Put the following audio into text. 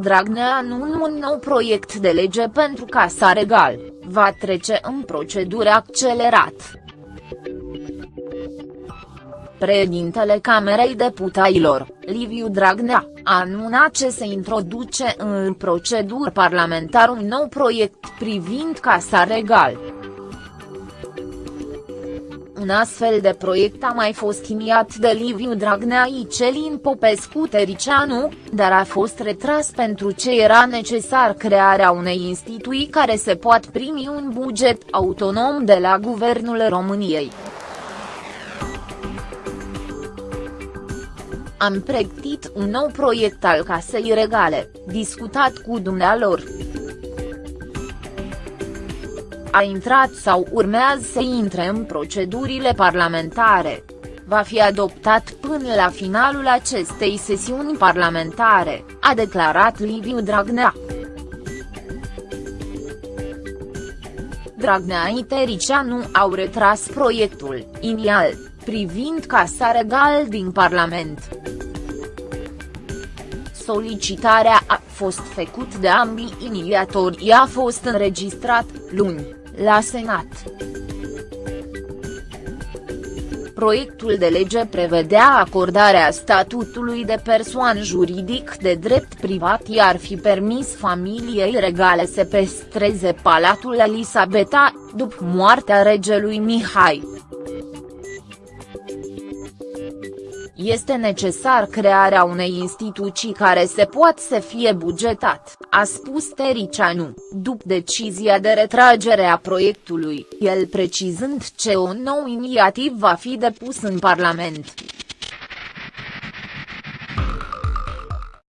Dragnea anunță un nou proiect de lege pentru Casa Regal, va trece în procedură accelerat. Președintele Camerei Deputaților, Liviu Dragnea, a anunțat ce se introduce în procedură parlamentară un nou proiect privind Casa Regal. Un astfel de proiect a mai fost iniat de Liviu Dragnea Icelin Popescu Tericianu, dar a fost retras pentru ce era necesar crearea unei instituții care se poate primi un buget autonom de la Guvernul României. Am pregătit un nou proiect al Casei Regale, discutat cu dumnealor. A intrat sau urmează să intre în procedurile parlamentare. Va fi adoptat până la finalul acestei sesiuni parlamentare, a declarat Liviu Dragnea. Dragnea Itericianu au retras proiectul, inial, privind Casa Regal din Parlament. Solicitarea a fost făcut de ambii inițiatori a fost înregistrat, luni, la Senat. Proiectul de lege prevedea acordarea statutului de persoană juridic de drept privat iar fi permis familiei regale să pestreze Palatul Elisabeta, după moartea regelui Mihai. Este necesar crearea unei instituții care se poate să fie bugetat, a spus Tericianu, după decizia de retragere a proiectului, el precizând ce un nou inițiativ va fi depus în Parlament.